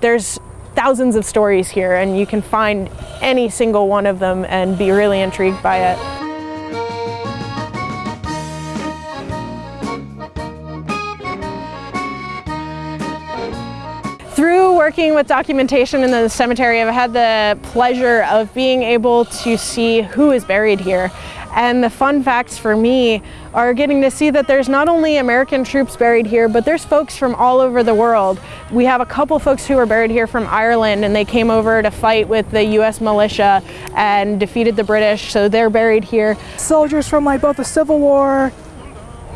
There's thousands of stories here and you can find any single one of them and be really intrigued by it. Working with documentation in the cemetery, I've had the pleasure of being able to see who is buried here. And the fun facts for me are getting to see that there's not only American troops buried here, but there's folks from all over the world. We have a couple folks who are buried here from Ireland and they came over to fight with the US militia and defeated the British, so they're buried here. Soldiers from like both the Civil War,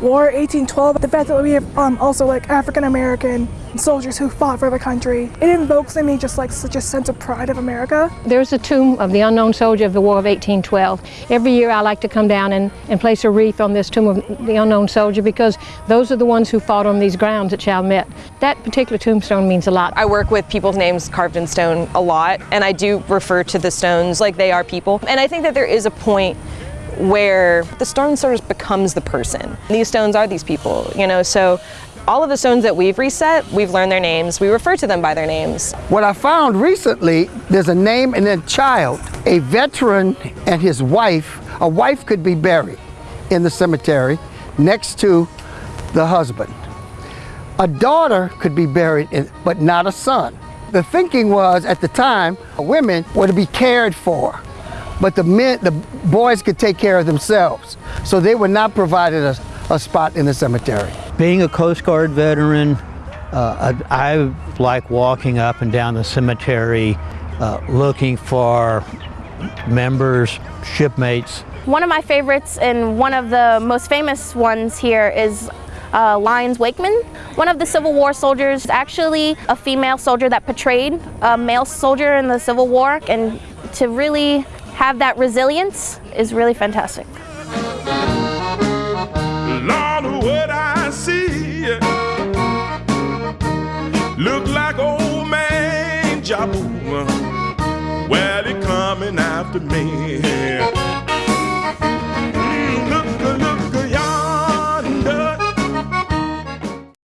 War 1812, the fact that we have um, also like African American soldiers who fought for the country. It invokes in me just like such a sense of pride of America. There's a tomb of the unknown soldier of the War of 1812. Every year I like to come down and, and place a wreath on this tomb of the unknown soldier because those are the ones who fought on these grounds at Chalmette. That particular tombstone means a lot. I work with people's names carved in stone a lot and I do refer to the stones like they are people. And I think that there is a point where the stone sort of becomes the person. These stones are these people, you know, so all of the stones that we've reset, we've learned their names. We refer to them by their names. What I found recently, there's a name and a child. A veteran and his wife, a wife could be buried in the cemetery next to the husband. A daughter could be buried, in, but not a son. The thinking was at the time, women were to be cared for but the men, the boys could take care of themselves. So they were not provided a, a spot in the cemetery. Being a Coast Guard veteran, uh, I, I, like walking up and down the cemetery uh, looking for members, shipmates. One of my favorites and one of the most famous ones here is uh, Lyons Wakeman. One of the Civil War soldiers, actually a female soldier that portrayed a male soldier in the Civil War and to really have that resilience is really fantastic. Lord, what I see look like old man Jabu. Well, he coming after me.